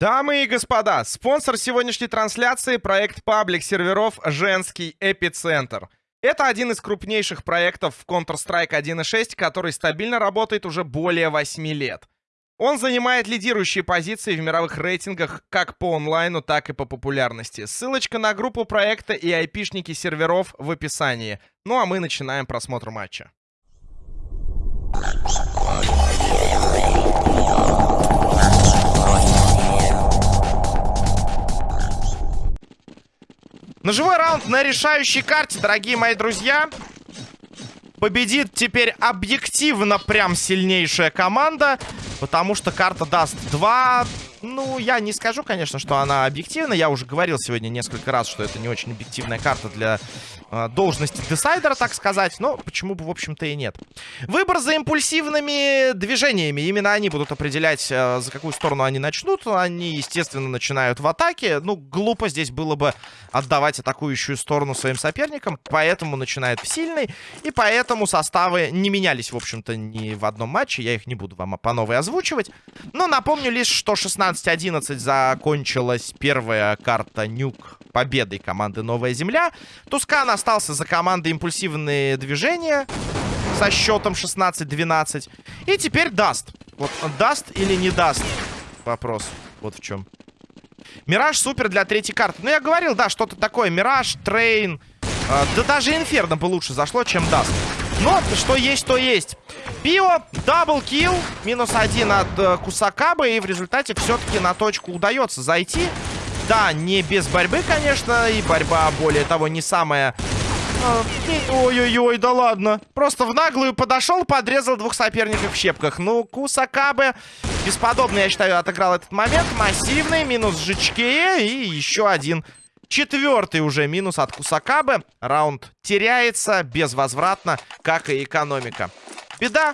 Дамы и господа, спонсор сегодняшней трансляции — проект паблик серверов «Женский эпицентр». Это один из крупнейших проектов в Counter-Strike 1.6, который стабильно работает уже более 8 лет. Он занимает лидирующие позиции в мировых рейтингах как по онлайну, так и по популярности. Ссылочка на группу проекта и айпишники серверов в описании. Ну а мы начинаем просмотр матча. Ножевой раунд на решающей карте, дорогие мои друзья. Победит теперь объективно прям сильнейшая команда, потому что карта даст 2 ну, я не скажу, конечно, что она объективна. Я уже говорил сегодня несколько раз, что это не очень объективная карта для должности десайдера, так сказать. Но почему бы, в общем-то, и нет. Выбор за импульсивными движениями. Именно они будут определять, э, за какую сторону они начнут. Они, естественно, начинают в атаке. Ну, глупо здесь было бы отдавать атакующую сторону своим соперникам. Поэтому начинает в сильный. И поэтому составы не менялись, в общем-то, ни в одном матче. Я их не буду вам по новой озвучивать. Но напомню лишь, что 16 16-11 закончилась первая карта Нюк победой команды Новая Земля. Тускан остался за командой импульсивные движения со счетом 16-12. И теперь даст. Вот даст или не даст? Вопрос. Вот в чем. Мираж супер для третьей карты. Ну, я говорил, да, что-то такое. Мираж, Train. Э, да даже Инферно бы лучше зашло, чем Dust. Но что есть, то есть. Пио, double kill, минус один от э, Кусакабы, и в результате все-таки на точку удается зайти. Да, не без борьбы, конечно, и борьба, более того, не самая... Ой-ой-ой, да ладно. Просто в наглую подошел, подрезал двух соперников в щепках. Ну, Кусакабе бесподобно, я считаю, отыграл этот момент. Массивный, минус Жичкее и еще один Четвертый уже минус от Кусакабы. Раунд теряется безвозвратно, как и экономика. Беда.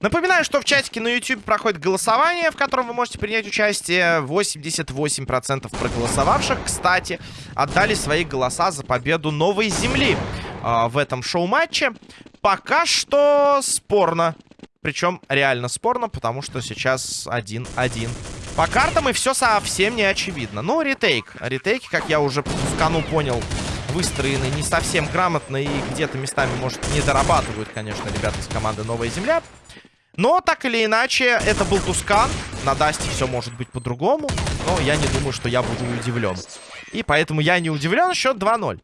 Напоминаю, что в чатике на YouTube проходит голосование, в котором вы можете принять участие. 88% проголосовавших, кстати, отдали свои голоса за победу Новой Земли э, в этом шоу-матче. Пока что спорно. Причем реально спорно, потому что сейчас 1-1. По картам и все совсем не очевидно. Ну, ретейк. Ретейки, как я уже по Тускану понял, выстроены не совсем грамотно и где-то местами, может, не дорабатывают, конечно, ребята из команды «Новая земля». Но, так или иначе, это был Тускан. На Дасте все может быть по-другому. Но я не думаю, что я буду удивлен. И поэтому я не удивлен. Счет 2-0.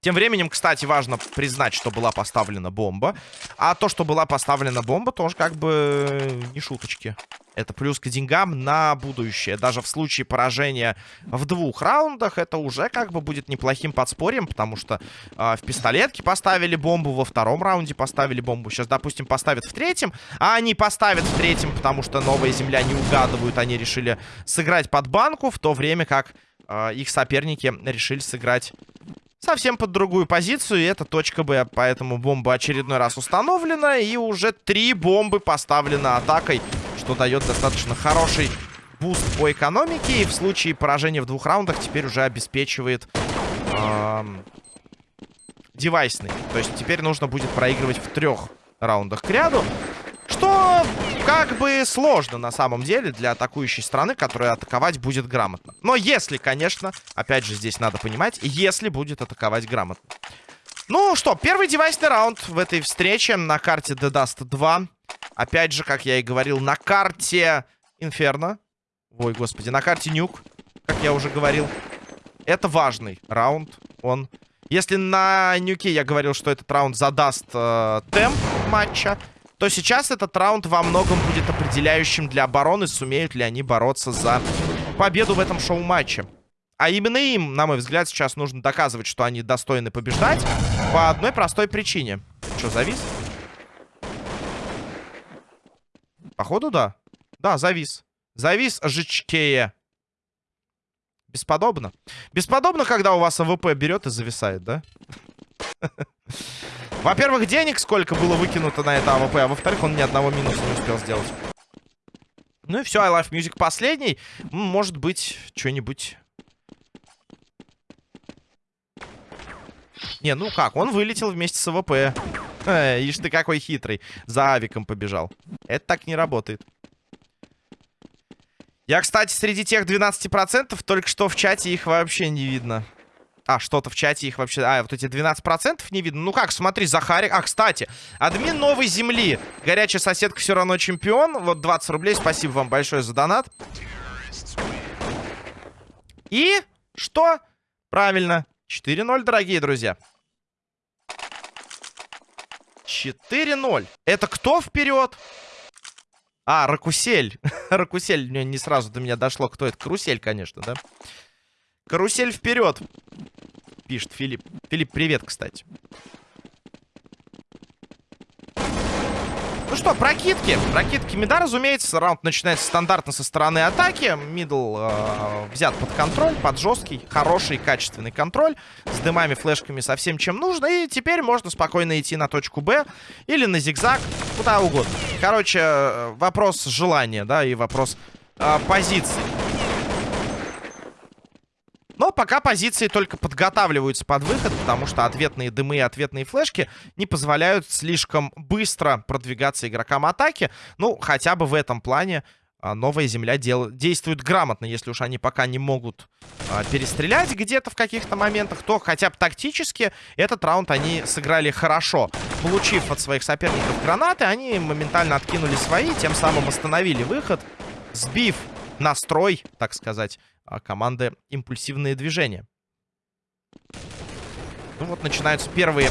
Тем временем, кстати, важно признать, что была поставлена бомба. А то, что была поставлена бомба, тоже как бы не шуточки. Это плюс к деньгам на будущее. Даже в случае поражения в двух раундах это уже как бы будет неплохим подспорьем, потому что э, в пистолетке поставили бомбу, во втором раунде поставили бомбу. Сейчас, допустим, поставят в третьем, а они поставят в третьем, потому что новая земля не угадывают. Они решили сыграть под банку, в то время как э, их соперники решили сыграть совсем под другую позицию. И это точка Б. Поэтому бомба очередной раз установлена. И уже три бомбы поставлены атакой. Что дает достаточно хороший boost по экономике. И в случае поражения в двух раундах теперь уже обеспечивает... Эм, девайсный. То есть теперь нужно будет проигрывать в трех раундах к ряду. Что как бы сложно на самом деле для атакующей страны, которая атаковать будет грамотно. Но если, конечно, опять же здесь надо понимать, если будет атаковать грамотно. Ну что, первый девайсный раунд в этой встрече на карте The Dust 2. Опять же, как я и говорил, на карте Инферно. Ой, господи, на карте Нюк, как я уже говорил. Это важный раунд. Он... Если на Нюке я говорил, что этот раунд задаст э, темп матча, то сейчас этот раунд во многом будет определяющим для обороны, сумеют ли они бороться за победу в этом шоу-матче. А именно им, на мой взгляд, сейчас нужно доказывать, что они достойны побеждать по одной простой причине. Что, завис? Походу, да. Да, завис. Завис жичкея. Бесподобно. Бесподобно, когда у вас AWP берет и зависает, да? Во-первых, денег сколько было выкинуто на это AWP, а во-вторых, он ни одного минуса не успел сделать. Ну и все, I Love Music последний. Может быть, что-нибудь... Не, ну как, он вылетел вместе с AWP. Э, ишь ты какой хитрый. За авиком побежал. Это так не работает. Я, кстати, среди тех 12% только что в чате их вообще не видно. А, что-то в чате их вообще... А, вот эти 12% не видно. Ну как, смотри, Захарик... А, кстати, админ новой земли. Горячая соседка все равно чемпион. Вот 20 рублей. Спасибо вам большое за донат. И что? Правильно. 4-0, дорогие друзья. 4-0. Это кто вперед? А, Ракусель. Ракусель, не сразу до меня дошло, кто это. Карусель, конечно, да? Карусель вперед. Пишет Филипп. Филипп, привет, кстати. Ну что, прокидки. Прокидки мида, разумеется. Раунд начинается стандартно со стороны атаки. Middle э, взят под контроль, под жесткий, хороший, качественный контроль. С дымами, флешками, со всем, чем нужно. И теперь можно спокойно идти на точку Б или на зигзаг, куда угодно. Короче, э, вопрос желания, да, и вопрос э, позиции. Но пока позиции только подготавливаются под выход, потому что ответные дымы и ответные флешки не позволяют слишком быстро продвигаться игрокам атаки. Ну, хотя бы в этом плане а, новая земля дел... действует грамотно. Если уж они пока не могут а, перестрелять где-то в каких-то моментах, то хотя бы тактически этот раунд они сыграли хорошо. Получив от своих соперников гранаты, они моментально откинули свои, тем самым остановили выход, сбив настрой, так сказать, а, команды импульсивные движения. Ну вот начинаются первые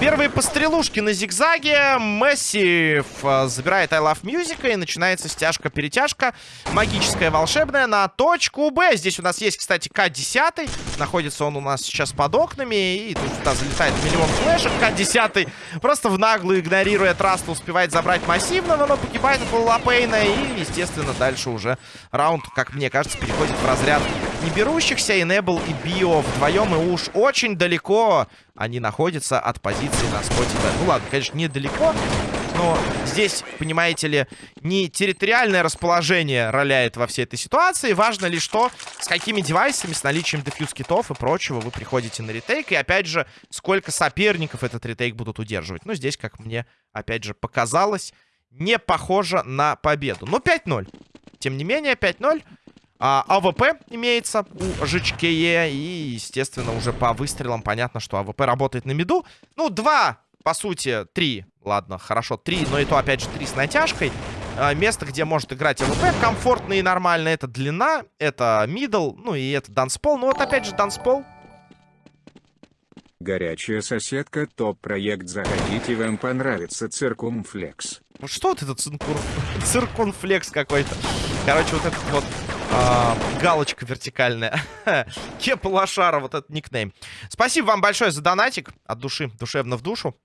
Первые пострелушки на зигзаге. Месси забирает I Love Music. И начинается стяжка-перетяжка. Магическая, волшебная на точку Б. Здесь у нас есть, кстати, К-10. Находится он у нас сейчас под окнами. И тут сюда залетает миллион флешек. К-10 просто в наглую, игнорируя Траста, успевает забрать массивного. Но погибает от Лапейна. И, естественно, дальше уже раунд, как мне кажется, переходит в разряд не берущихся. Enable и Био вдвоем. И уж очень далеко они находятся от позиции на споте. Ну ладно, конечно, недалеко, но здесь, понимаете ли, не территориальное расположение роляет во всей этой ситуации. Важно лишь то, с какими девайсами, с наличием defuse kit ов и прочего вы приходите на retake. И опять же, сколько соперников этот retake будут удерживать. Ну, здесь, как мне, опять же, показалось, не похоже на победу. Ну, 5-0. Тем не менее, 5-0. А, АВП имеется у ЖЧКЕ. И, естественно, уже по выстрелам понятно, что АВП работает на миду. Ну, два, по сути, три. Ладно, хорошо, три, но и то, опять же, три с натяжкой. А, место, где может играть АВП, комфортно и нормально. Это длина, это middle, ну и это данспол. Ну вот, опять же, данспол. Горячая соседка, топ-проект, заходите, вам понравится Циркумфлекс. Ну что вот этот циркур... циркунфлекс какой-то? Короче, вот этот вот а, галочка вертикальная. Кепа Лошара, вот этот никнейм. Спасибо вам большое за донатик. От души, душевно в душу.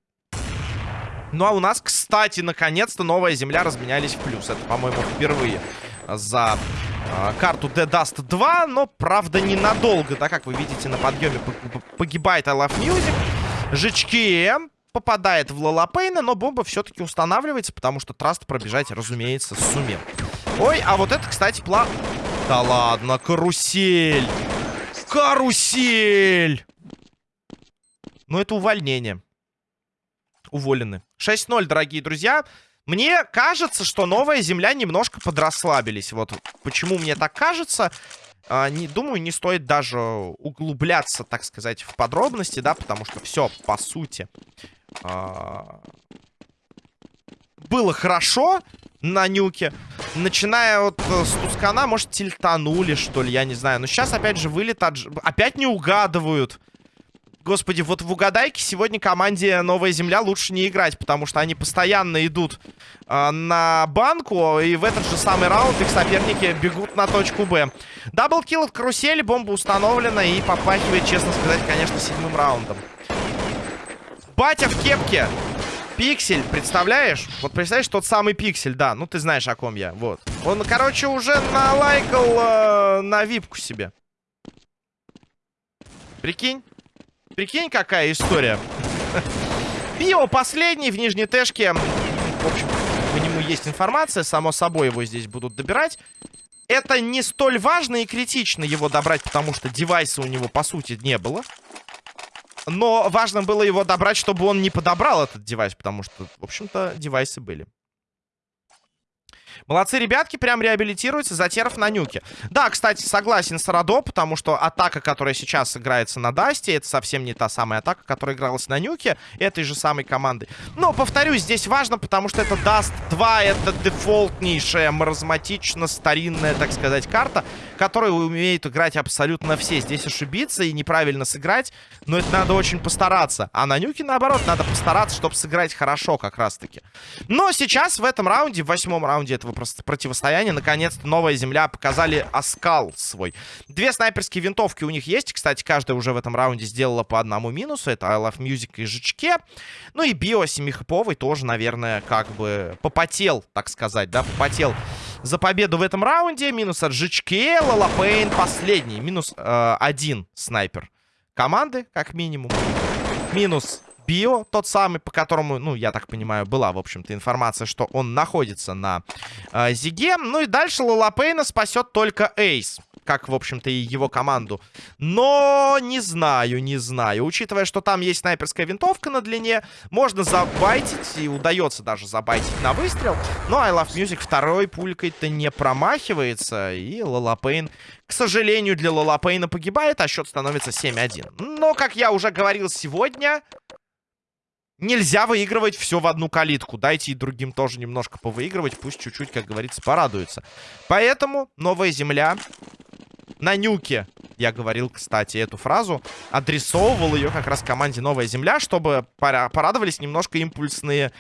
Ну а у нас, кстати, наконец-то новая земля разменялись в плюс. Это, по-моему, впервые за э, карту Dead Dust 2. Но, правда, ненадолго, да, как вы видите, на подъеме погибает I Love Music. Жички попадает в Лолапейна, но бомба все-таки устанавливается, потому что Траст пробежать, разумеется, сумел. Ой, а вот это, кстати, пла... Да ладно, карусель! Карусель! Ну, это увольнение. Уволены. 6-0, дорогие друзья. Мне кажется, что новая земля немножко подрасслабились. Вот почему мне так кажется. А, не, думаю, не стоит даже углубляться, так сказать, в подробности, да, потому что все, по сути, а, было хорошо на нюке. Начиная вот э, с Тускана, может, тильтанули, что ли, я не знаю. Но сейчас, опять же, вылет от... Опять не угадывают. Господи, вот в угадайке сегодня команде Новая Земля лучше не играть, потому что они постоянно идут э, на банку, и в этот же самый раунд их соперники бегут на точку Б. Даблкил от карусели, бомба установлена и попахивает, честно сказать, конечно, седьмым раундом. Батя в кепке. Пиксель, представляешь? Вот представляешь, тот самый пиксель, да. Ну, ты знаешь, о ком я. Вот. Он, короче, уже налайкал э, на випку себе. Прикинь? Прикинь, какая история. Био последний в нижней тэшке. В общем, по нему есть информация. Само собой, его здесь будут добирать. Это не столь важно и критично его добрать, потому что девайса у него, по сути, не было. Но важно было его добрать, чтобы он не подобрал этот девайс, потому что, в общем-то, девайсы были. Молодцы ребятки, прям реабилитируются, за терров на нюке. Да, кстати, согласен с Радо, потому что атака, которая сейчас играется на Дасте, это совсем не та самая атака, которая игралась на нюке этой же самой команды. Но, повторюсь, здесь важно, потому что это Dust 2, это дефолтнейшая, маразматично старинная, так сказать, карта, которую умеют играть абсолютно все. Здесь ошибиться и неправильно сыграть, но это надо очень постараться. А на нюке, наоборот, надо постараться, чтобы сыграть хорошо как раз-таки. Но сейчас в этом раунде, в восьмом раунде этого противостояния. Наконец-то новая земля показали оскал свой. Две снайперские винтовки у них есть. Кстати, каждая уже в этом раунде сделала по одному минусу. Это I Love Music и Жичке. Ну и Био семихиповый тоже, наверное, как бы попотел, так сказать, да, попотел за победу в этом раунде. Минус от Жичке, Лалапейн последний. Минус э, один снайпер команды, как минимум. Минус Био, тот самый, по которому, ну, я так понимаю, была, в общем-то, информация, что он находится на э, Зиге. Ну и дальше Лалапейна спасет только Эйс как, в общем-то, и его команду. Но не знаю, не знаю. Учитывая, что там есть снайперская винтовка на длине, можно забайтить, и удается даже забайтить на выстрел. Но I Love Music второй пулькой-то не промахивается, и Лалапейн, к сожалению, для Лалапейна погибает, а счет становится 7-1. Но, как я уже говорил сегодня, Нельзя выигрывать все в одну калитку. Дайте и другим тоже немножко повыигрывать. Пусть чуть-чуть, как говорится, порадуются. Поэтому новая земля на нюке. Я говорил, кстати, эту фразу. Адресовывал ее как раз команде «Новая земля», чтобы порадовались немножко импульсные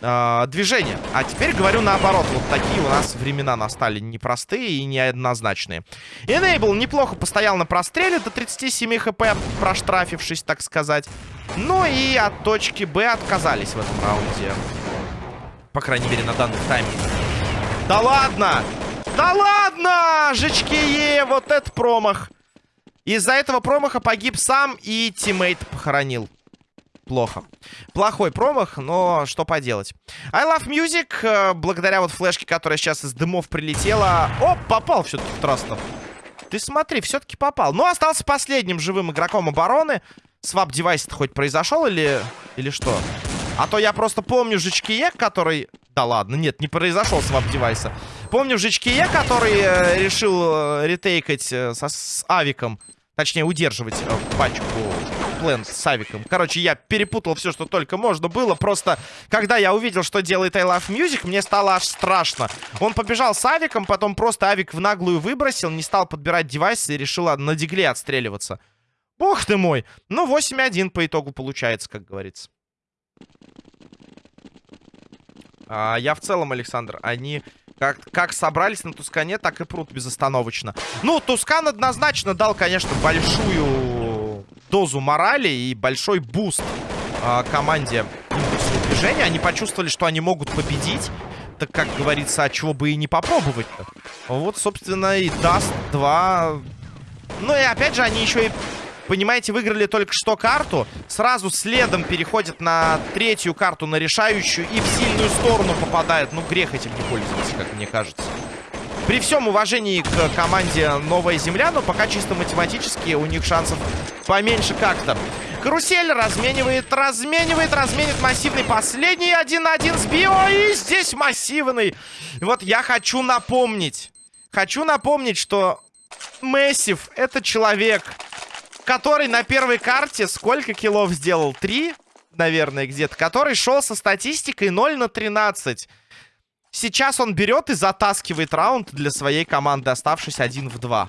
э, движения. А теперь говорю наоборот. Вот такие у нас времена настали непростые и неоднозначные. Enable неплохо постоял на простреле до 37 хп, проштрафившись, так сказать. Ну и от точки Б отказались в этом раунде. По крайней мере, на данный тайминг. Да ладно! Да ладно! Жечкие, вот это промах. Из-за этого промаха погиб сам и teammate похоронил. Плохо. Плохой промах, но что поделать. I Love Music, э, благодаря вот флешке, которая сейчас из дымов прилетела... Оп, попал все-таки в Трастов. Ты смотри, все-таки попал. Ну, остался последним живым игроком обороны. Swap девайс хоть произошел или... Или что? А то я просто помню Жичкие, который... Да ладно, нет, не произошел swap девайса. Помню Жичкие, который э, решил э, ретейкать э, со, с Авиком. Точнее, удерживать пачку плент с Авиком. Короче, я перепутал все, что только можно было. Просто, когда я увидел, что делает I Love Music, мне стало аж страшно. Он побежал с Авиком, потом просто Авик в наглую выбросил, не стал подбирать девайс и решил на дигле отстреливаться. Бог ты мой. Ну, 8-1 по итогу получается, как говорится. А, я в целом, Александр, они как, как собрались на Тускане, так и прут безостановочно. Ну, Тускан однозначно дал, конечно, большую дозу морали и большой буст а, команде движения. Они почувствовали, что они могут победить. Так, как говорится, а чего бы и не попробовать-то. Вот, собственно, и даст два... Ну и опять же, они еще и понимаете, выиграли только что карту. Сразу следом переходят на третью карту, на решающую. И в сильную сторону попадают. Ну, грех этим не пользоваться, как мне кажется. При всем уважении к команде Новая Земля, но пока чисто математически у них шансов поменьше как-то. Карусель разменивает, разменивает, разменит массивный последний 1-1 с Био. И здесь массивный. Вот я хочу напомнить. Хочу напомнить, что Мессив это человек, который на первой карте сколько киллов сделал? Три, наверное, где-то. Который шел со статистикой 0 на 13. Сейчас он берет и затаскивает раунд для своей команды, оставшись один в два.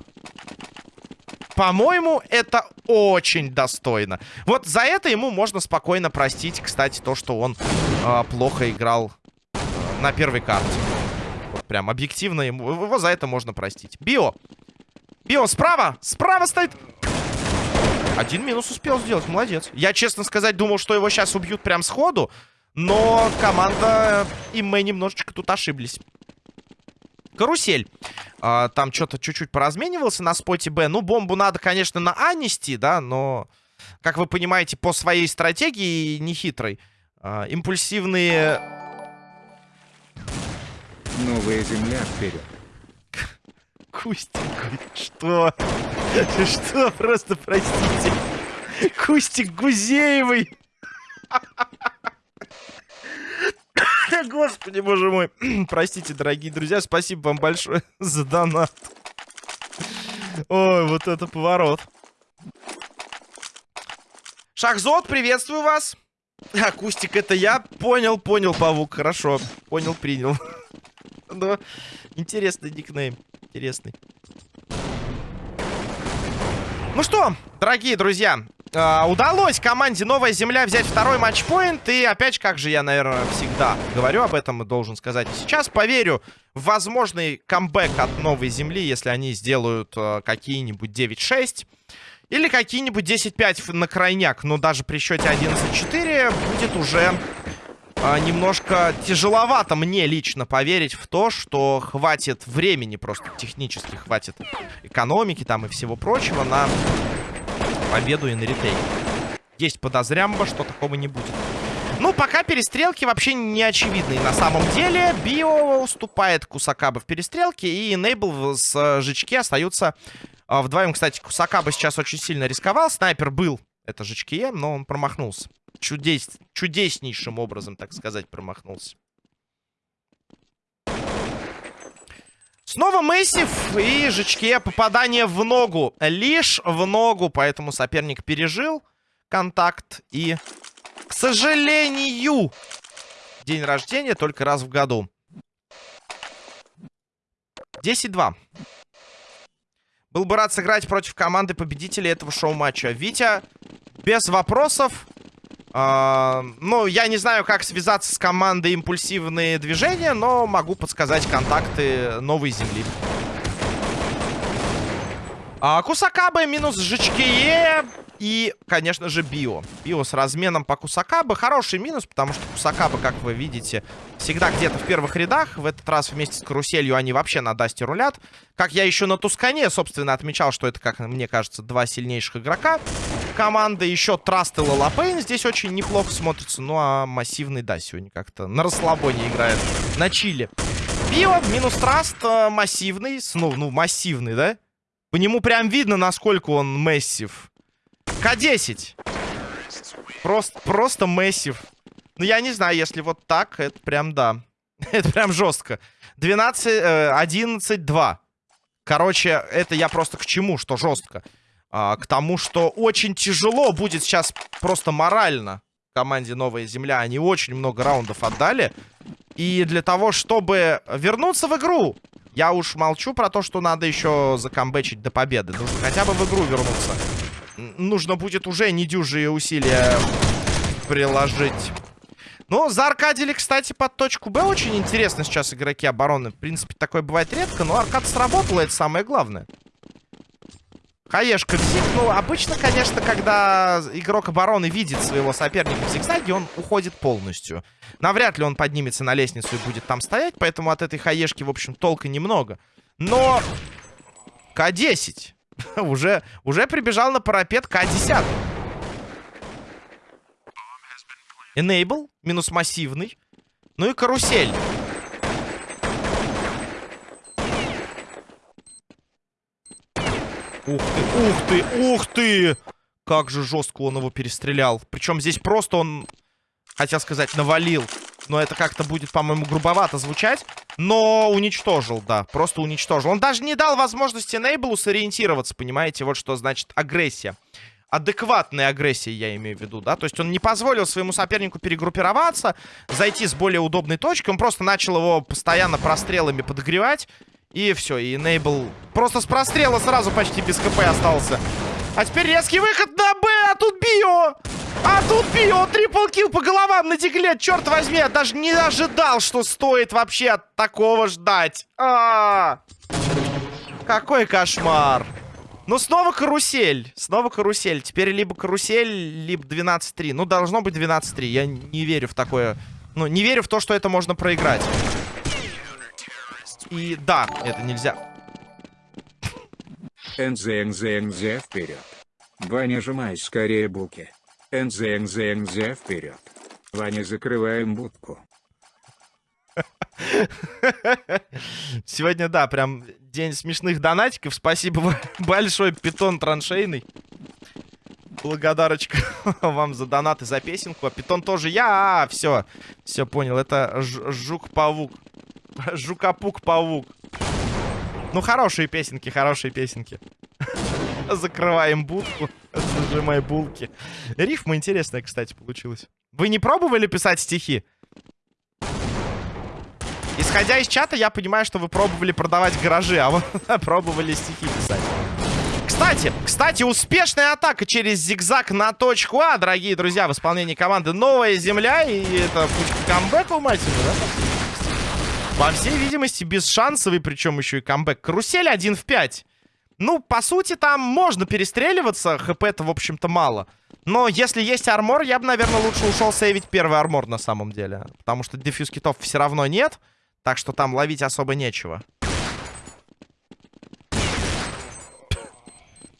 По-моему, это очень достойно. Вот за это ему можно спокойно простить, кстати, то, что он э, плохо играл э, на первой карте. Вот прям объективно ему, его за это можно простить. Био. Био, справа! Справа стоит... Один минус успел сделать, молодец. Я, честно сказать, думал, что его сейчас убьют прям сходу. Но команда и мы немножечко тут ошиблись. Карусель. А, там что-то чуть-чуть поразменивался на споте Б. Ну, бомбу надо, конечно, на А нести, да, но, как вы понимаете, по своей стратегии нехитрой. А, импульсивные... Новая земля вперед. Кустенька, что? Что? Просто простите. Кустик Гузеевый. Господи, боже мой. Простите, дорогие друзья, спасибо вам большое за донат. Ой, вот это поворот. Шахзот, приветствую вас. Акустик, это я. Понял, понял, Павук, хорошо. Понял, принял. Ну, интересный никнейм. Интересный. Ну что, дорогие друзья, э, удалось команде Новая Земля взять второй матчпоинт. И опять, как же я, наверное, всегда говорю об этом и должен сказать сейчас, поверю в возможный камбэк от Новой Земли, если они сделают э, какие-нибудь 9-6. Или какие-нибудь 10-5 на крайняк. Но даже при счете 11-4 будет уже а, немножко тяжеловато мне лично поверить в то, что хватит времени, просто технически хватит экономики там и всего прочего на победу и на ретейк. Есть подозрямба, что такого не будет. Ну, пока перестрелки вообще не очевидны. На самом деле, Био уступает Кусакаба в перестрелке, и Enable с э, Жички остаются э, вдвоем. Кстати, Кусакаба сейчас очень сильно рисковал. Снайпер был, это Жички, но он промахнулся чудес... чудеснейшим образом, так сказать, промахнулся. Снова Мэйсив и Жичке попадание в ногу. Лишь в ногу, поэтому соперник пережил контакт. И, к сожалению, день рождения только раз в году. 10-2. Был бы рад сыграть против команды победителей этого шоу-матча. Витя, без вопросов. Uh, ну, я не знаю, как связаться с командой импульсивные движения, но могу подсказать контакты новой земли. Uh, Кусакабе минус Жичкие и, конечно же, Био. Био с разменом по Кусакабе. Хороший минус, потому что Кусакабе, как вы видите, всегда где-то в первых рядах. В этот раз вместе с каруселью они вообще на Дасте рулят. Как я еще на Тускане, собственно, отмечал, что это, как мне кажется, два сильнейших игрока команды. Еще Траст и Лалапейн здесь очень неплохо смотрится. Ну, а массивный, да, сегодня как-то на расслабоне играет. На чили. Пиво, минус Траст, э, массивный. Ну, ну, массивный, да? По нему прям видно, насколько он массив. К-10. Просто, просто массив. Ну, я не знаю, если вот так, это прям, да. это прям жестко. 12, э, 11, 2. Короче, это я просто к чему, что жестко а, к тому, что очень тяжело будет сейчас просто морально команде Новая Земля. Они очень много раундов отдали. И для того, чтобы вернуться в игру, я уж молчу про то, что надо еще закомбечить до победы. Нужно хотя бы в игру вернуться. Нужно будет уже недюжие усилия приложить. Ну, зааркадили, кстати, под точку Б. Очень интересно сейчас игроки обороны. В принципе, такое бывает редко, но аркад сработала, это самое главное. Хаешка бзик. Ну, обычно, конечно, когда игрок обороны видит своего соперника в зигзаге, он уходит полностью. Навряд ли он поднимется на лестницу и будет там стоять, поэтому от этой хаешки, в общем, толка немного. Но К-10 уже, уже прибежал на парапет К-10. Enable, минус массивный. Ну и карусель. Ух ты, ух ты, ух ты! Как же жестко он его перестрелял. Причем здесь просто он, хотел сказать, навалил. Но это как-то будет, по-моему, грубовато звучать. Но уничтожил, да, просто уничтожил. Он даже не дал возможности Нейблу сориентироваться, понимаете? Вот что значит агрессия. Адекватная агрессия, я имею в виду, да? То есть он не позволил своему сопернику перегруппироваться, зайти с более удобной точки. Он просто начал его постоянно прострелами подогревать. И все, и Нейбл просто с прострела сразу почти без КП остался. А теперь резкий выход на Б, а тут Био! А тут Био, трипл килл по головам на тегле, черт возьми, я даже не ожидал, что стоит вообще от такого ждать. А, -а, -а. Какой кошмар. Ну, снова карусель. Снова карусель. Теперь либо карусель, либо 12-3. Ну, должно быть 12-3. Я не верю в такое... Ну, не верю в то, что это можно проиграть. И да, это нельзя. НЗ, НЗ, НЗ вперед. Ваня, жимай скорее буки. НЗ, НЗ, НЗ вперед. Ваня, закрываем будку. Сегодня, да, прям день смешных донатиков. Спасибо большое, питон траншейный. Благодарочка вам за донат и за песенку. А питон тоже я. А, все. Все понял. Это жук-павук. Жукопук-павук. Ну, хорошие песенки, хорошие песенки. Закрываем будку. Зажимай булки. Рифма интересная, кстати, получилась. Вы не пробовали писать стихи? Исходя из чата, я понимаю, что вы пробовали продавать гаражи, а вы пробовали стихи писать. Кстати, кстати, успешная атака через зигзаг на точку А, дорогие друзья, в исполнении команды Новая Земля. И это путь к камбэку, мать его, да? По всей видимости, бесшансовый, причем еще и камбэк. Карусель 1 в 5. Ну, по сути, там можно перестреливаться, хп-то, в общем-то, мало. Но если есть армор, я бы, наверное, лучше ушел сейвить первый армор на самом деле. Потому что дефьюз китов все равно нет. Так что там ловить особо нечего.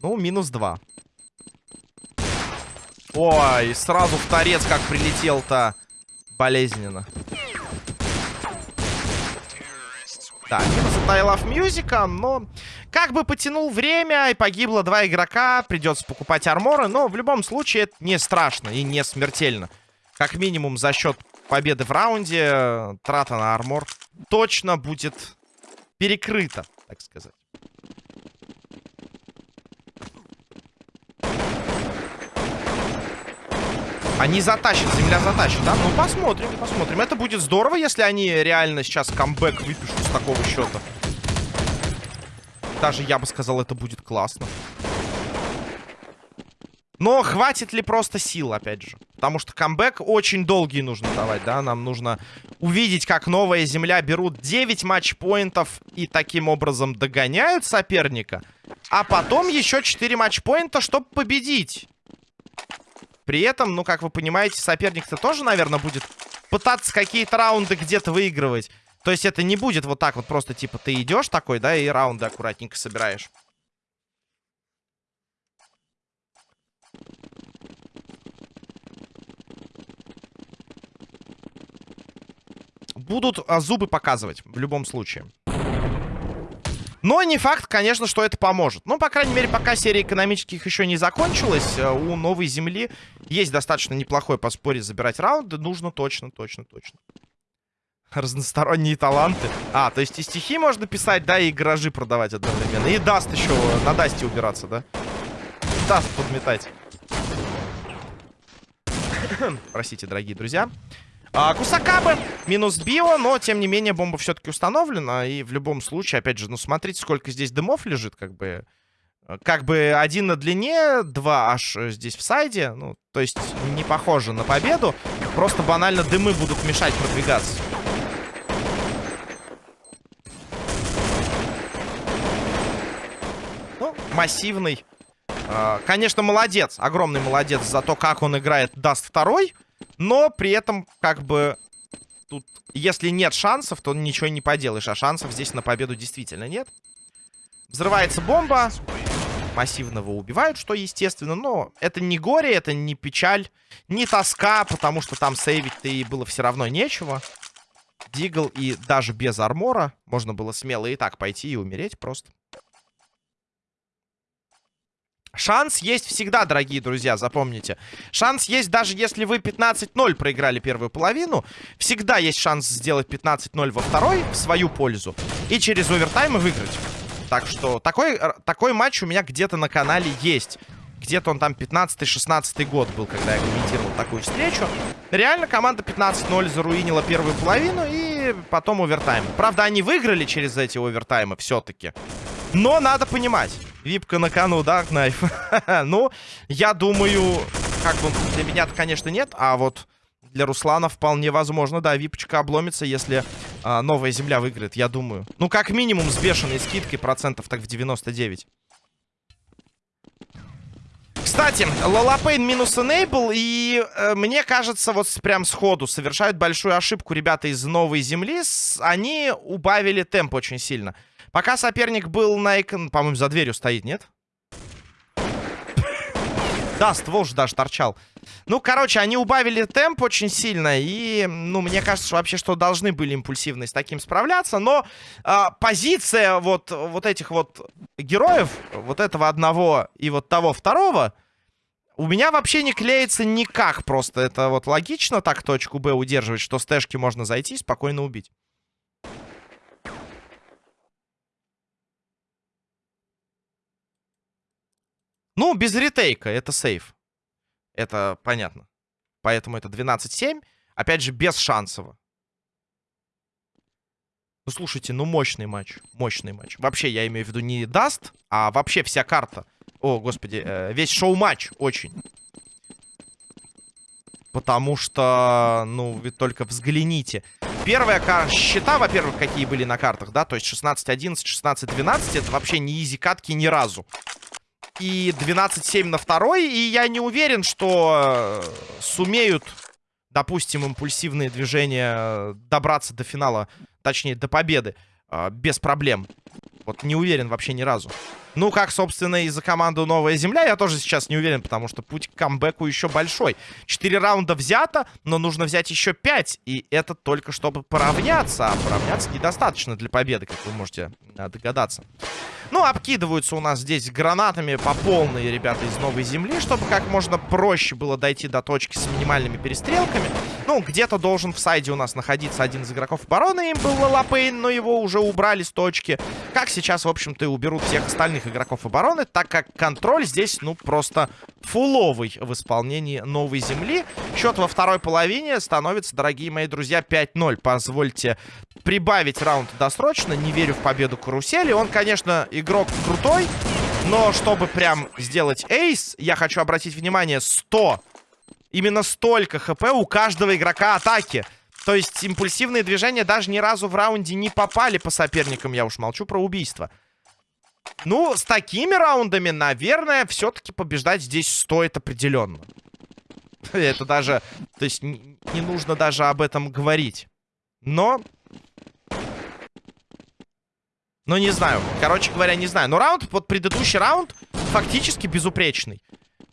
Ну, минус два. Ой, сразу в торец как прилетел-то. Болезненно. Да, минус от I Love Music, но как бы потянул время, и погибло два игрока, придется покупать арморы, но в любом случае это не страшно и не смертельно. Как минимум за счет победы в раунде трата на армор точно будет перекрыта, так сказать. Они затащат, земля затащит, да? Ну, посмотрим, посмотрим. Это будет здорово, если они реально сейчас камбэк выпишут с такого счета. Даже, я бы сказал, это будет классно. Но хватит ли просто сил, опять же? Потому что камбэк очень долгий нужно давать, да? Нам нужно увидеть, как новая земля берут 9 матчпоинтов и таким образом догоняют соперника. А потом еще 4 матчпоинта, чтобы победить. При этом, ну, как вы понимаете, соперник-то тоже, наверное, будет пытаться какие-то раунды где-то выигрывать. То есть это не будет вот так вот просто, типа, ты идешь такой, да, и раунды аккуратненько собираешь. будут а, зубы показывать в любом случае. Но не факт, конечно, что это поможет. Ну, по крайней мере, пока серия экономических еще не закончилась, э, у Новой Земли есть достаточно неплохой по споре забирать раунды. Нужно точно, точно, точно. Разносторонние таланты. А, то есть и стихи можно писать, да, и гаражи продавать одновременно. И даст еще, на дасте убираться, да? Даст подметать. Простите, дорогие друзья. А, Кусакабы минус био, но, тем не менее, бомба все-таки установлена. И в любом случае, опять же, ну, смотрите, сколько здесь дымов лежит, как бы... Как бы один на длине, два аж здесь в сайде. Ну, то есть не похоже на победу. Просто банально дымы будут мешать продвигаться. Ну, массивный. А, конечно, молодец. Огромный молодец за то, как он играет Даст второй. Но при этом, как бы, тут, если нет шансов, то ничего не поделаешь. А шансов здесь на победу действительно нет. Взрывается бомба. Массивного убивают, что естественно. Но это не горе, это не печаль, не тоска, потому что там сейвить-то и было все равно нечего. Дигл и даже без армора можно было смело и так пойти и умереть просто. Шанс есть всегда, дорогие друзья, запомните. Шанс есть даже если вы 15-0 проиграли первую половину. Всегда есть шанс сделать 15-0 во второй в свою пользу. И через овертаймы выиграть. Так что такой, э, такой матч у меня где-то на канале есть. Где-то он там 15-16 год был, когда я комментировал такую встречу. Реально команда 15-0 заруинила первую половину и потом овертайм. Правда, они выиграли через эти овертаймы все-таки. Но надо понимать. Випка на кону, да, Кнайф? ну, я думаю, как бы для меня-то, конечно, нет, а вот для Руслана вполне возможно, да, випочка обломится, если а, новая земля выиграет, я думаю. Ну, как минимум с бешеной скидкой процентов так в 99. Кстати, Лолапейн минус Enable, и э, мне кажется, вот прям сходу совершают большую ошибку ребята из Новой Земли. С, они убавили темп очень сильно. Пока соперник был на экран... По-моему, за дверью стоит, нет? Да, ствол же даже торчал. Ну, короче, они убавили темп очень сильно. И, ну, мне кажется, что вообще, что должны были импульсивно с таким справляться. Но э, позиция вот, вот этих вот героев, вот этого одного и вот того второго, У меня вообще не клеится никак. Просто это вот логично так точку Б удерживать, что с можно зайти и спокойно убить. Ну, без ретейка, это сейф. Это понятно. Поэтому это 12-7. Опять же, без шансово. Ну, слушайте, ну мощный матч. Мощный матч. Вообще, я имею в виду не даст, а вообще вся карта. О, господи, э, весь шоу-матч очень. Потому что, ну, вы только взгляните. Первая карта, счета, во-первых, какие были на картах, да, то есть 16-11, 16-12, это вообще не изи катки ни разу и 12-7 на второй. И я не уверен, что э, сумеют, допустим, импульсивные движения добраться до финала, точнее, до победы э, без проблем. Вот не уверен вообще ни разу. Ну, как, собственно, и за команду «Новая земля» я тоже сейчас не уверен, потому что путь к камбэку еще большой. Четыре раунда взято, но нужно взять еще пять, и это только чтобы поравняться. А поравняться недостаточно для победы, как вы можете э, догадаться. Ну, обкидываются у нас здесь гранатами по полной, ребята, из новой земли, чтобы как можно проще было дойти до точки с минимальными перестрелками. Ну, где-то должен в сайде у нас находиться один из игроков обороны, им был Лапейн, но его уже убрали с точки. Как сейчас, в общем-то, и уберут всех остальных игроков обороны, так как контроль здесь, ну, просто фуловый в исполнении новой земли. Счет во второй половине становится, дорогие мои друзья, 5-0. Позвольте прибавить раунд досрочно. Не верю в победу карусели. Он, конечно, игрок крутой, но чтобы прям сделать эйс, я хочу обратить внимание, 100. Именно столько хп у каждого игрока атаки. То есть импульсивные движения даже ни разу в раунде не попали по соперникам. Я уж молчу про убийство. Ну, с такими раундами, наверное, все-таки побеждать здесь стоит определенно. Это даже... То есть не, нужно даже об этом говорить. Но ну, не знаю. Короче говоря, не знаю. Но раунд, вот предыдущий раунд фактически безупречный.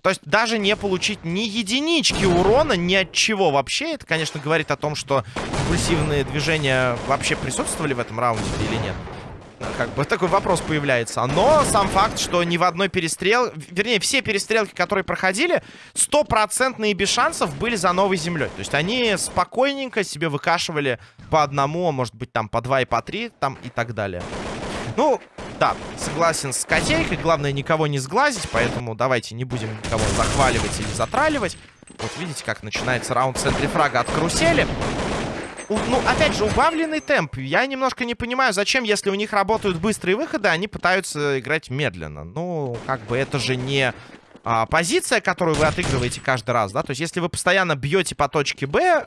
То есть даже не получить ни единички урона, ни от чего вообще. Это, конечно, говорит о том, что импульсивные движения вообще присутствовали в этом раунде или нет. Как бы такой вопрос появляется. Но сам факт, что ни в одной перестрел... Вернее, все перестрелки, которые проходили, стопроцентные без шансов были за новой землей. То есть они спокойненько себе выкашивали по одному, а может быть там по два и по три, там и так далее. Ну, да, согласен с котейкой. Главное, никого не сглазить, поэтому давайте не будем никого захваливать или затраливать. Вот видите, как начинается раунд в центре фрага от карусели. У, ну, опять же, убавленный темп. Я немножко не понимаю, зачем, если у них работают быстрые выходы, они пытаются играть медленно. Ну, как бы это же не а, позиция, которую вы отыгрываете каждый раз, да? То есть, если вы постоянно бьете по точке Б,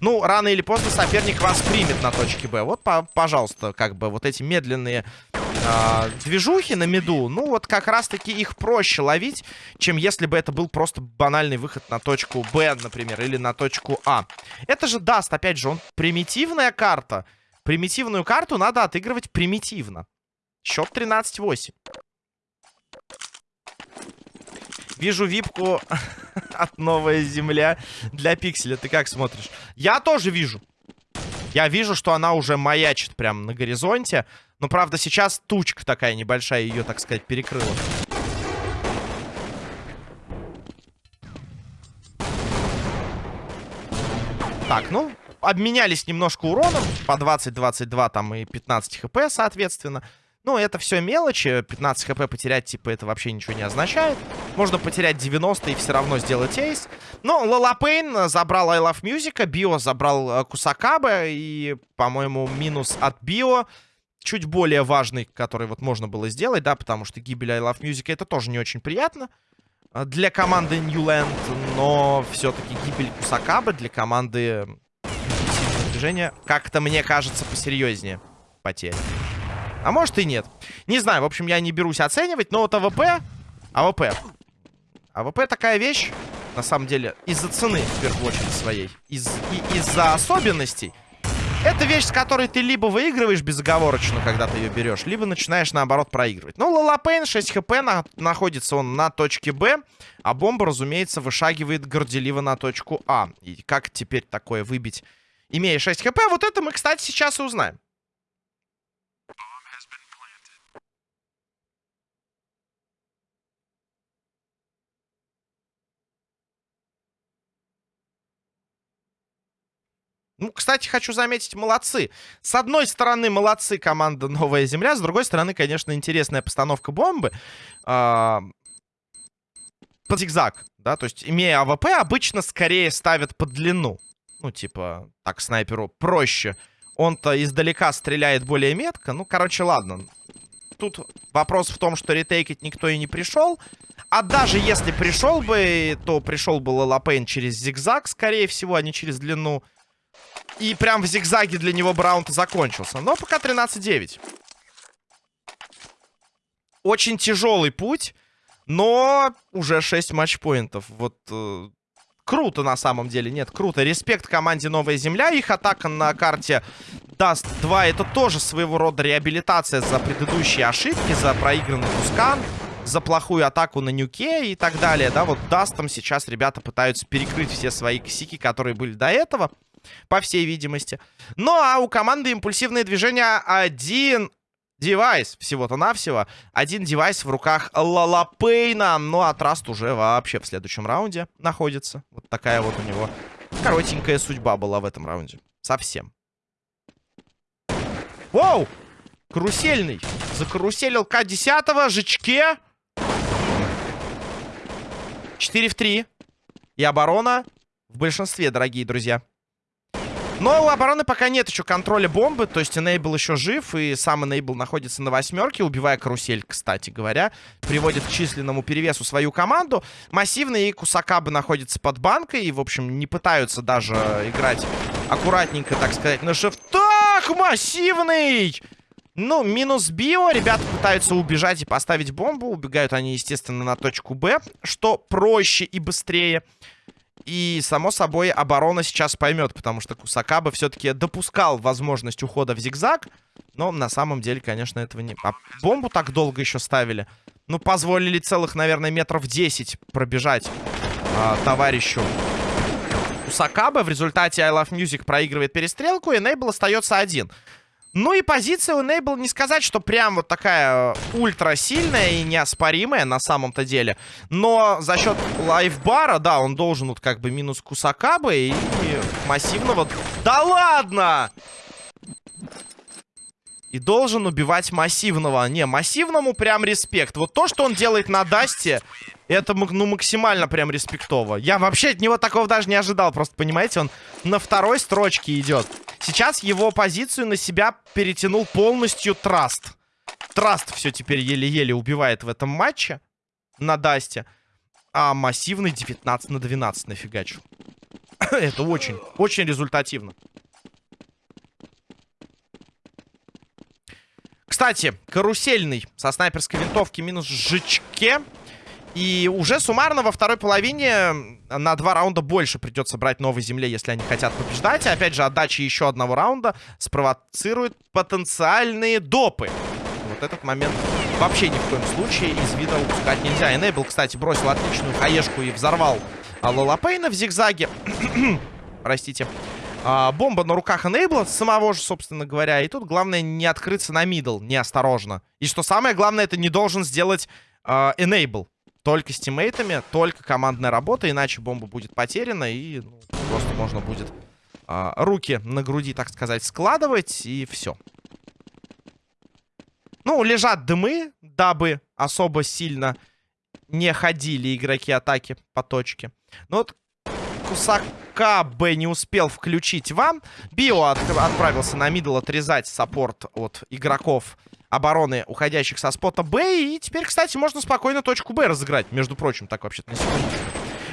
ну, рано или поздно соперник вас примет на точке Б. Вот, по пожалуйста, как бы вот эти медленные э, движухи на меду, ну, вот как раз-таки их проще ловить, чем если бы это был просто банальный выход на точку Б, например, или на точку А. Это же даст, опять же, он примитивная карта. Примитивную карту надо отыгрывать примитивно. Счет 13-8. Вижу випку от Новая Земля для пикселя. Ты как смотришь? Я тоже вижу. Я вижу, что она уже маячит прямо на горизонте. Но, правда, сейчас тучка такая небольшая ее, так сказать, перекрыла. Так, ну, обменялись немножко уроном. По 20-22 там и 15 хп, соответственно. Ну, это все мелочи. 15 хп потерять, типа, это вообще ничего не означает. Можно потерять 90 и все равно сделать эйс. Но Лалапейн забрал I Love Music, Био забрал э, Кусакаба. И, по-моему, минус от Био чуть более важный, который вот можно было сделать, да, потому что гибель I Love Music это тоже не очень приятно э, для команды Newland, но все-таки гибель Кусакаба для команды движения как-то, мне кажется, посерьезнее потеря. А может и нет. Не знаю, в общем, я не берусь оценивать, но вот АВП... АВП. АВП такая вещь, на самом деле, из-за цены, в первую очередь, своей. Из, и из-за особенностей. Это вещь, с которой ты либо выигрываешь безоговорочно, когда ты ее берешь, либо начинаешь, наоборот, проигрывать. Ну, Лалапейн 6 хп, на, находится он на точке Б, а бомба, разумеется, вышагивает горделиво на точку А. И как теперь такое выбить, имея 6 хп, вот это мы, кстати, сейчас и узнаем. Ну, кстати, хочу заметить, молодцы. С одной стороны, молодцы команда «Новая Земля», с другой стороны, конечно, интересная постановка бомбы. А, под зигзаг, да, то есть, имея АВП, обычно скорее ставят под длину. Ну, типа, так снайперу проще. Он-то издалека стреляет более метко. Ну, короче, ладно. Тут вопрос в том, что ретейкать никто и не пришел. А даже если пришел бы, то пришел бы Лалапейн через зигзаг, скорее всего, а не через длину. И прям в зигзаге для него раунд закончился. Но пока 13-9. Очень тяжелый путь, но уже 6 матчпоинтов. Вот э, круто на самом деле. Нет, круто. Респект команде Новая Земля. Их атака на карте Dust 2 это тоже своего рода реабилитация за предыдущие ошибки, за проигранный Тускан, за плохую атаку на Нюке и так далее. Да, вот Дастом сейчас ребята пытаются перекрыть все свои косяки, которые были до этого, по всей видимости. Ну, а у команды импульсивное движение один девайс всего-то навсего. Один девайс в руках Лалапейна. Ну, а Траст уже вообще в следующем раунде находится. Вот такая вот у него коротенькая судьба была в этом раунде. Совсем. Воу! Карусельный. Закаруселил К-10. Жичке. 4 в 3. И оборона в большинстве, дорогие друзья. Но у обороны пока нет еще контроля бомбы, то есть Enable еще жив, и сам Enable находится на восьмерке, убивая карусель, кстати говоря. Приводит к численному перевесу свою команду. Массивный и Кусакабы находится под банкой, и, в общем, не пытаются даже играть аккуратненько, так сказать, на шифтах. Массивный! Ну, минус био. Ребята пытаются убежать и поставить бомбу. Убегают они, естественно, на точку Б, что проще и быстрее. И, само собой, оборона сейчас поймет, потому что Кусакаба все-таки допускал возможность ухода в зигзаг. Но на самом деле, конечно, этого не... А бомбу так долго еще ставили. Ну, позволили целых, наверное, метров 10 пробежать а, товарищу Кусакаба. В результате I Love Music проигрывает перестрелку, и Нейбл остается один. Ну и позиция у Enable не сказать, что прям вот такая э, ультра сильная и неоспоримая на самом-то деле. Но за счет лайфбара, да, он должен вот как бы минус Кусакабы и массивного... Да ладно! И должен убивать массивного. Не, массивному прям респект. Вот то, что он делает на Дасте, это ну, максимально прям респектово. Я вообще от него такого даже не ожидал. Просто, понимаете, он на второй строчке идет. Сейчас его позицию на себя перетянул полностью Траст. Траст все теперь еле-еле убивает в этом матче на Дасте. А массивный 19 на 12 нафигачил. это очень, очень результативно. Кстати, карусельный со снайперской винтовки минус жичке. И уже суммарно во второй половине на два раунда больше придется брать новой земле, если они хотят побеждать. И опять же, отдача еще одного раунда спровоцирует потенциальные допы. Вот этот момент вообще ни в коем случае из вида упускать нельзя. Энейбл, кстати, бросил отличную хаешку и взорвал Лолапейна в зигзаге. Простите. А, бомба на руках Энейбла, самого же, собственно говоря. И тут главное не открыться на мидл, неосторожно. И что самое главное, это не должен сделать а, Enable. Только с тиммейтами, только командная работа, иначе бомба будет потеряна, и ну, просто можно будет а, руки на груди, так сказать, складывать, и все. Ну, лежат дымы, дабы особо сильно не ходили игроки атаки по точке. Ну вот Кусакабе не успел включить вам. Био от отправился на middle отрезать саппорт от игроков обороны, уходящих со спота Б. И теперь, кстати, можно спокойно точку Б разыграть. Между прочим, так вообще-то на секунду.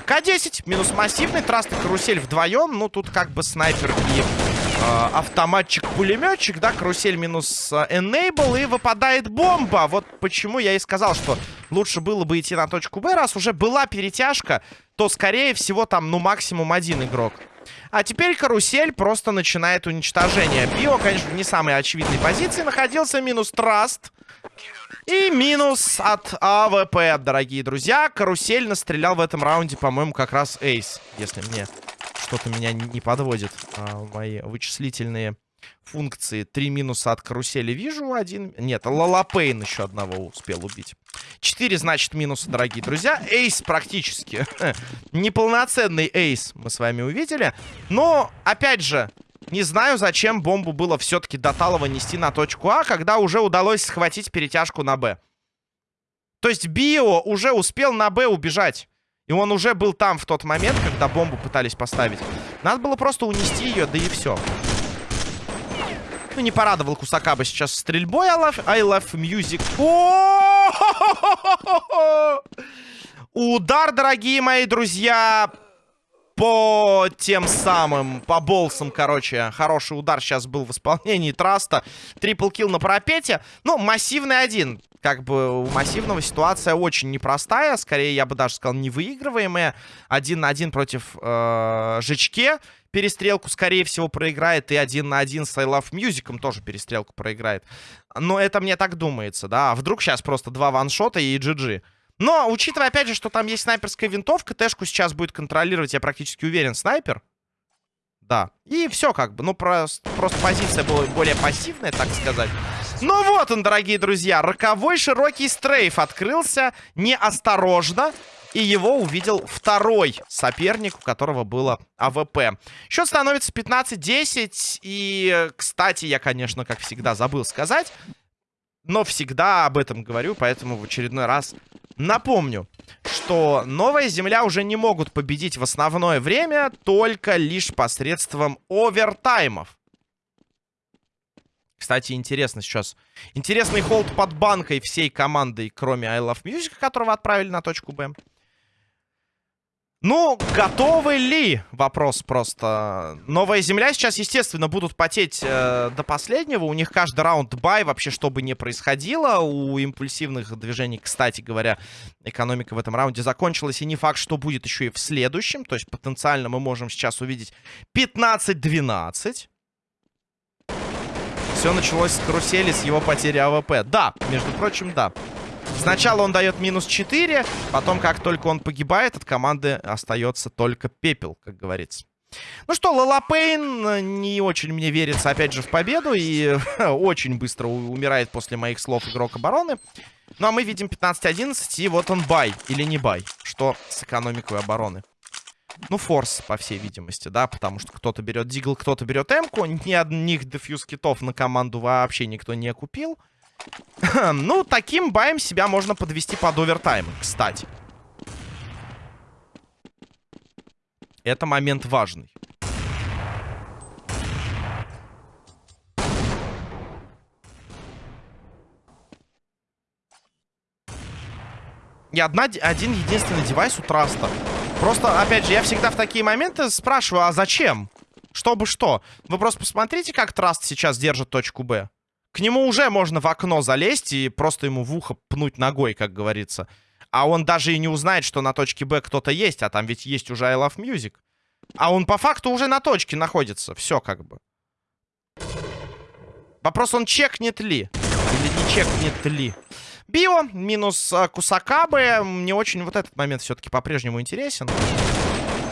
К-10, минус массивный, траст и карусель вдвоем. Ну, тут как бы снайпер и э, автоматчик-пулеметчик, да, карусель минус э, enable, и выпадает бомба. Вот почему я и сказал, что лучше было бы идти на точку Б. Раз уже была перетяжка, то, скорее всего, там, ну, максимум один игрок. А теперь карусель просто начинает уничтожение. Био, конечно, не самой очевидной позиции находился. Минус траст. И минус от АВП, дорогие друзья. Карусель настрелял в этом раунде, по-моему, как раз ace. Если мне что-то меня не подводит. А, мои вычислительные функции. Три минуса от карусели вижу. Один... Нет, Лалапейн еще одного успел убить. Четыре, значит, минуса, дорогие друзья. Эйс практически. Неполноценный эйс мы с вами увидели. Но, опять же, Не знаю, зачем бомбу было все-таки до Талова нести на точку А, когда уже удалось схватить перетяжку на Б. То есть Био уже успел на Б убежать. И он уже был там в тот момент, когда бомбу пытались поставить. Надо было просто унести ее, да и все. Ну, не порадовал Кусакаба сейчас стрельбой. I love, I love music. Удар, дорогие мои друзья, по тем самым, по болсам, короче. Хороший удар сейчас был в исполнении Траста. Трипл килл на парапете. Ну, массивный один как бы у массивного ситуация очень непростая. Скорее, я бы даже сказал, невыигрываемая. Один на один против э, Жичке перестрелку, скорее всего, проиграет. И один на один с I Love Music тоже перестрелку проиграет. Но это мне так думается, да. А вдруг сейчас просто два ваншота и GG. Но, учитывая, опять же, что там есть снайперская винтовка, Тэшку сейчас будет контролировать, я практически уверен, снайпер. Да. И все как бы. Ну, просто, просто позиция была более пассивная, так сказать. Ну вот он, дорогие друзья. Роковой широкий strafe открылся неосторожно. И его увидел второй соперник, у которого было АВП. Счет становится 15-10. И, кстати, я, конечно, как всегда, забыл сказать. Но всегда об этом говорю, поэтому в очередной раз напомню, что Новая Земля уже не могут победить в основное время только лишь посредством овертаймов. Кстати, интересно сейчас. Интересный холд под банкой всей командой, кроме I Love Music, которого отправили на точку Б. Ну, готовы ли? Вопрос просто. Новая земля сейчас, естественно, будут потеть э, до последнего. У них каждый раунд бай, вообще, что бы ни происходило. У импульсивных движений, кстати говоря, экономика в этом раунде закончилась. И не факт, что будет еще и в следующем. То есть, потенциально мы можем сейчас увидеть 15-12. Все началось с карусели, с его потери АВП. Да, между прочим, да. Сначала он дает минус 4, потом, как только он погибает, от команды остается только пепел, как говорится. Ну что, Лалапейн э, не очень мне верится, опять же, в победу. И очень быстро умирает после моих слов игрок обороны. Ну а мы видим 15-11, и вот он бай или не бай. Что с экономикой обороны. Ну, форс, по всей видимости, да, потому что кто-то берет дигл, кто-то берет эмку. Ни одних дефьюз китов на команду вообще никто не купил. ну, таким баем себя можно подвести под овертайм, кстати. Это момент важный. И одна, один единственный девайс у Траста. Просто, опять же, я всегда в такие моменты спрашиваю, а зачем? Чтобы что? Вы просто посмотрите, как Траст сейчас держит точку Б. К нему уже можно в окно залезть и просто ему в ухо пнуть ногой, как говорится. А он даже и не узнает, что на точке Б кто-то есть, а там ведь есть уже I Love Music. А он по факту уже на точке находится. Все как бы. Вопрос, он чекнет ли? Или не чекнет ли? Био минус а, Кусакабе. Мне очень вот этот момент все-таки по-прежнему интересен.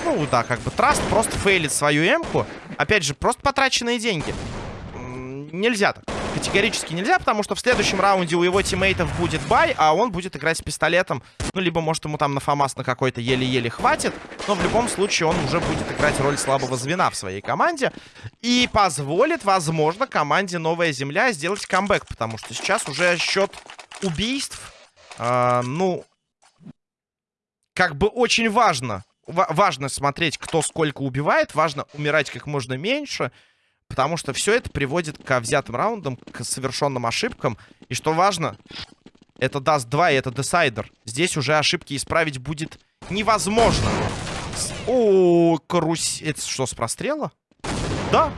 Ну, да, как бы Траст просто фейлит свою эмку. Опять же, просто потраченные деньги. Нельзя так. Категорически нельзя, потому что в следующем раунде у его тиммейтов будет buy, а он будет играть с пистолетом. Ну, либо, может, ему там на ФАМАС на какой-то еле-еле хватит. Но в любом случае он уже будет играть роль слабого звена в своей команде. И позволит, возможно, команде Новая Земля сделать камбэк. Потому что сейчас уже счет убийств, э, ну, как бы очень важно. важно смотреть, кто сколько убивает. Важно умирать как можно меньше. Потому что все это приводит к взятым раундам, к совершенным ошибкам. И что важно, это даст 2 и это десайдер. Здесь уже ошибки исправить будет невозможно. О, карусь... Это что, с прострела? Да.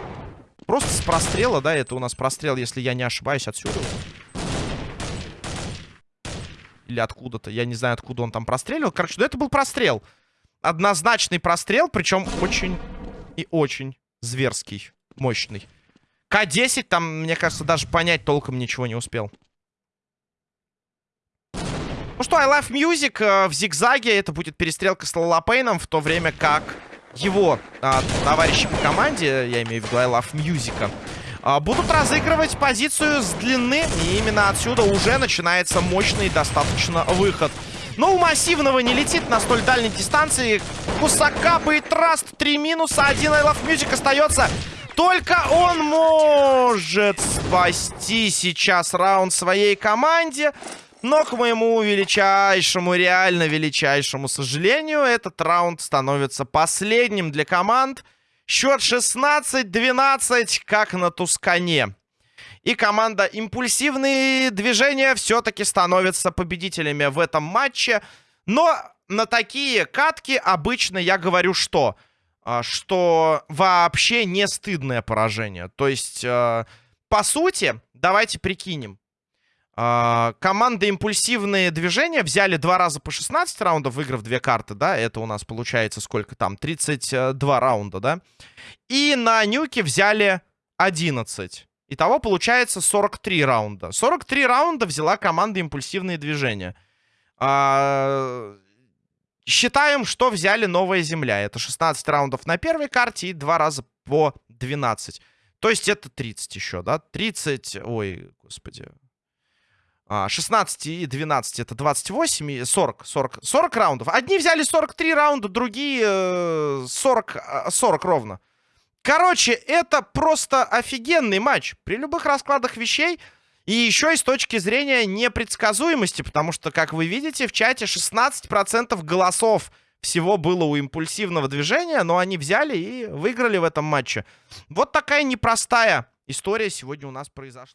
Просто с прострела, да, это у нас прострел, если я не ошибаюсь, отсюда. Или откуда-то. Я не знаю, откуда он там простреливал. Короче, да это был прострел. Однозначный прострел, причем очень и очень зверский, мощный. К-10 там, мне кажется, даже понять толком ничего не успел. Ну что, I Love Music э, в зигзаге. Это будет перестрелка с Лалапейном, в то время как его э, товарищи по команде, я имею в виду I Love Music, будут разыгрывать позицию с длины. И именно отсюда уже начинается мощный достаточно выход. Но у массивного не летит на столь дальней дистанции. Кусакапа и Траст. Три минуса. Один I Love Music остается. Только он может спасти сейчас раунд своей команде. Но, к моему величайшему, реально величайшему сожалению, этот раунд становится последним для команд. Счет 16-12, как на Тускане. И команда «Импульсивные движения» все-таки становится победителями в этом матче. Но на такие катки обычно я говорю что? А, что вообще не стыдное поражение. То есть, э, по сути, давайте прикинем. А, команда «Импульсивные движения» взяли два раза по 16 раундов, выиграв две карты, да? Это у нас получается сколько там? 32 раунда, да? И на нюке взяли 11. Итого получается 43 раунда. 43 раунда взяла команда «Импульсивные движения». А, считаем, что взяли «Новая земля». Это 16 раундов на первой карте и два раза по 12. То есть это 30 еще, да? 30... Ой, господи. 16 и 12 это 28 и 40, 40, 40 раундов. Одни взяли 43 раунда, другие 40, э, 40 ровно. Короче, это просто офигенный матч. При любых раскладах вещей. И еще и с точки зрения непредсказуемости. Потому что, как вы видите, в чате 16% голосов всего было у импульсивного движения. Но они взяли и выиграли в этом матче. Вот такая непростая история сегодня у нас произошла.